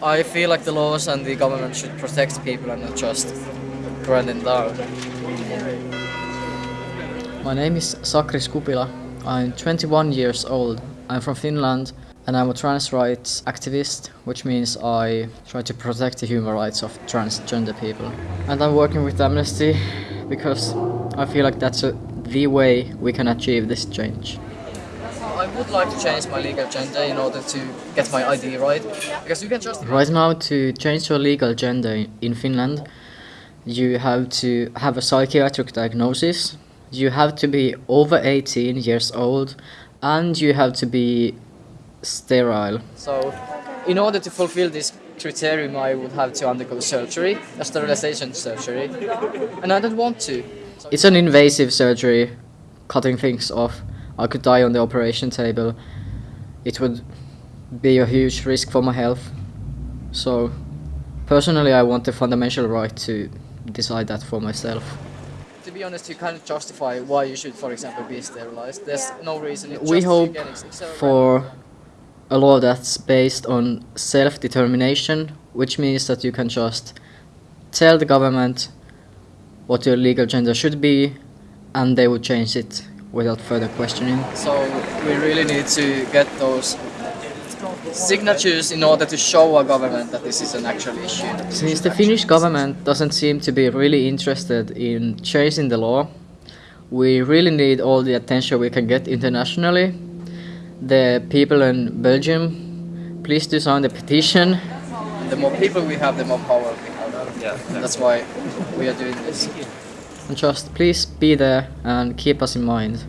I feel like the laws and the government should protect people and not just grind them down. My name is Sakris Kupila. I'm 21 years old. I'm from Finland and I'm a trans rights activist, which means I try to protect the human rights of transgender people. And I'm working with Amnesty because I feel like that's a, the way we can achieve this change. I would like to change my legal gender in order to get my ID right, because you can just... Right now, to change your legal gender in Finland, you have to have a psychiatric diagnosis, you have to be over 18 years old, and you have to be sterile. So, in order to fulfill this criterion, I would have to undergo surgery, a sterilization surgery, and I don't want to. It's an invasive surgery, cutting things off. I could die on the operation table. It would be a huge risk for my health. So, personally, I want the fundamental right to decide that for myself. To be honest, you can't justify why you should, for example, be sterilized. There's no reason. It's We hope eugenics. It's a for a law that's based on self-determination, which means that you can just tell the government what your legal gender should be, and they would change it without further questioning. So we really need to get those signatures in order to show our government that this is an actual issue. Since the Finnish government doesn't seem to be really interested in changing the law, we really need all the attention we can get internationally. The people in Belgium, please do sign the petition. The more people we have, the more power we have. Yeah. That's why we are doing this. And just please be there and keep us in mind.